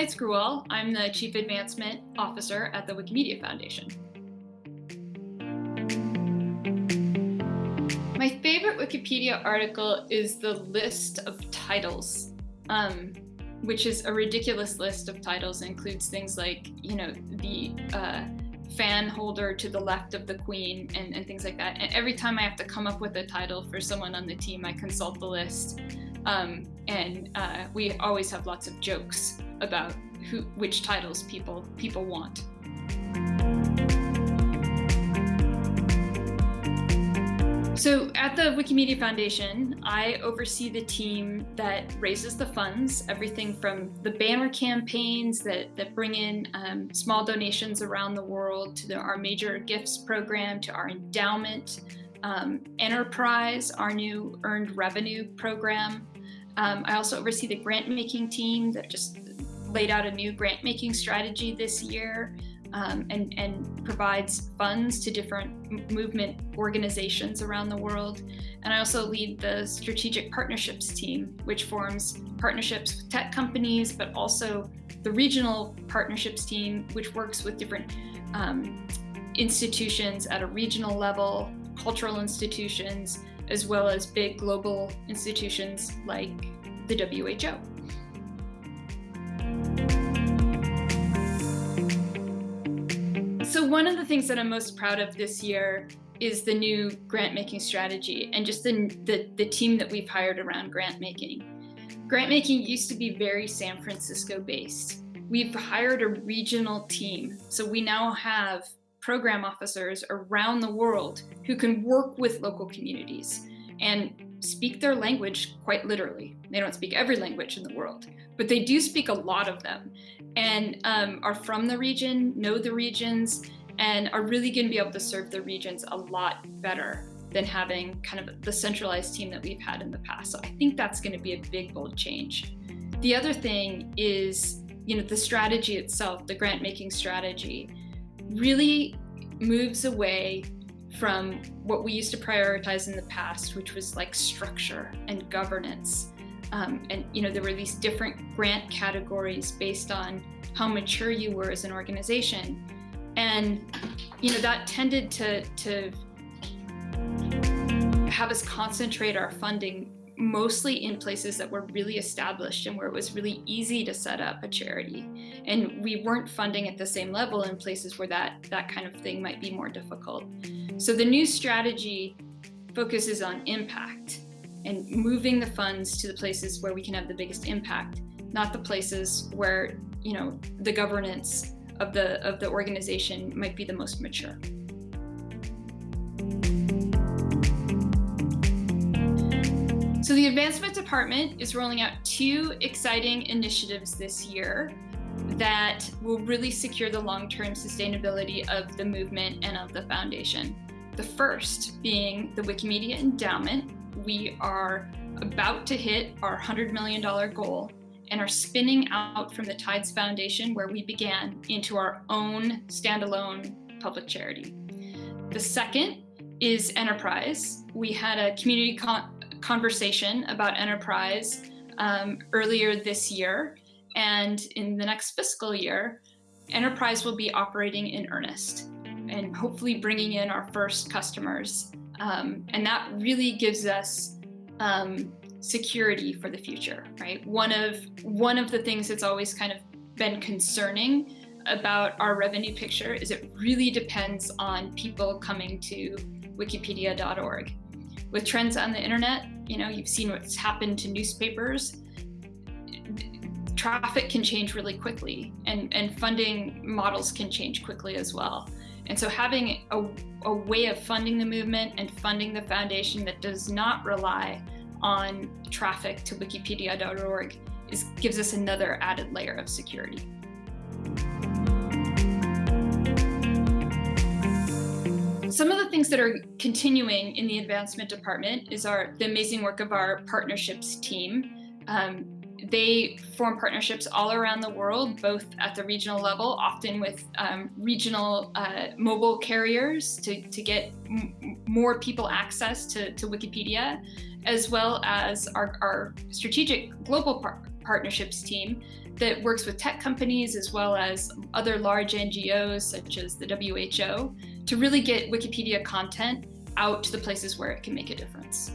Seitz Gruwell. I'm the Chief Advancement Officer at the Wikimedia Foundation. My favorite Wikipedia article is the list of titles, um, which is a ridiculous list of titles. It includes things like, you know, the uh, fan holder to the left of the queen and, and things like that. And every time I have to come up with a title for someone on the team, I consult the list. Um, and uh, we always have lots of jokes about who, which titles people, people want. So at the Wikimedia Foundation, I oversee the team that raises the funds, everything from the banner campaigns that, that bring in um, small donations around the world to the, our major gifts program, to our endowment, um, enterprise, our new earned revenue program. Um, I also oversee the grant making team that just laid out a new grant making strategy this year um, and, and provides funds to different movement organizations around the world. And I also lead the strategic partnerships team, which forms partnerships with tech companies, but also the regional partnerships team, which works with different um, institutions at a regional level, cultural institutions, as well as big global institutions like the WHO. So one of the things that I'm most proud of this year is the new grant making strategy and just the, the, the team that we've hired around grant making. Grant making used to be very San Francisco based. We've hired a regional team. So we now have program officers around the world who can work with local communities and speak their language quite literally. They don't speak every language in the world, but they do speak a lot of them and um, are from the region, know the regions, and are really going to be able to serve the regions a lot better than having kind of the centralized team that we've had in the past. So I think that's going to be a big, bold change. The other thing is, you know, the strategy itself, the grant making strategy, really moves away from what we used to prioritize in the past, which was like structure and governance. Um, and you know, there were these different grant categories based on how mature you were as an organization. And you know, that tended to, to have us concentrate our funding mostly in places that were really established and where it was really easy to set up a charity. And we weren't funding at the same level in places where that, that kind of thing might be more difficult. So the new strategy focuses on impact and moving the funds to the places where we can have the biggest impact, not the places where, you know, the governance of the, of the organization might be the most mature. So the Advancement Department is rolling out two exciting initiatives this year that will really secure the long-term sustainability of the movement and of the foundation. The first being the Wikimedia Endowment. We are about to hit our $100 million goal and are spinning out from the Tides Foundation where we began into our own standalone public charity. The second is Enterprise. We had a community con conversation about enterprise um, earlier this year. And in the next fiscal year, enterprise will be operating in earnest and hopefully bringing in our first customers. Um, and that really gives us um, security for the future, right? One of, one of the things that's always kind of been concerning about our revenue picture is it really depends on people coming to wikipedia.org with trends on the internet, you know, you've seen what's happened to newspapers. Traffic can change really quickly and, and funding models can change quickly as well. And so having a, a way of funding the movement and funding the foundation that does not rely on traffic to wikipedia.org is, gives us another added layer of security. Some of the things that are continuing in the advancement department is our the amazing work of our partnerships team. Um, they form partnerships all around the world, both at the regional level, often with um, regional uh, mobile carriers to, to get more people access to, to Wikipedia, as well as our, our strategic global par partnerships team that works with tech companies as well as other large NGOs such as the WHO to really get Wikipedia content out to the places where it can make a difference.